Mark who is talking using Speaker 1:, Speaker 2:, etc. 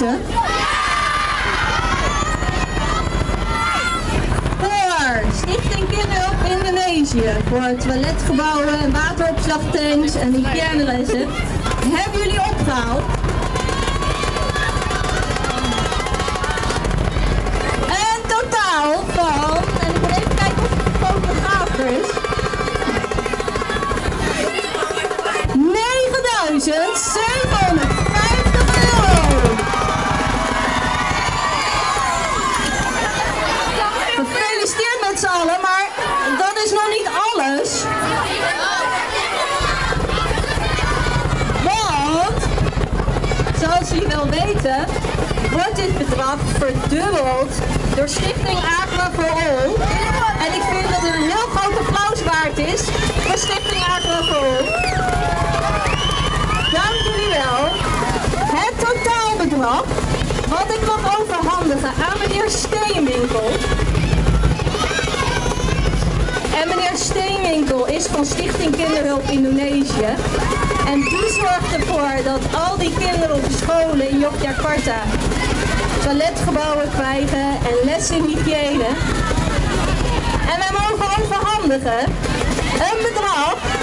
Speaker 1: weten? Voor Stichting Kinderhulp Indonesië. Voor toiletgebouwen, wateropslagtanks en hygiënelessen. Hebben jullie opgehaald? Dat is nog niet alles. Want, zoals jullie wel weten, wordt dit bedrag verdubbeld door Stichting Aqua for All. En ik vind dat een heel groot applaus waard is voor Stichting Aqua for All. Dank jullie wel. Het totaalbedrag wat ik mag overhandigen aan meneer Steenwinkel. Van Stichting Kinderhulp Indonesië. En die zorgt ervoor dat al die kinderen op de scholen in Yogyakarta toiletgebouwen krijgen en les in hygiëne. En wij mogen overhandigen een bedrag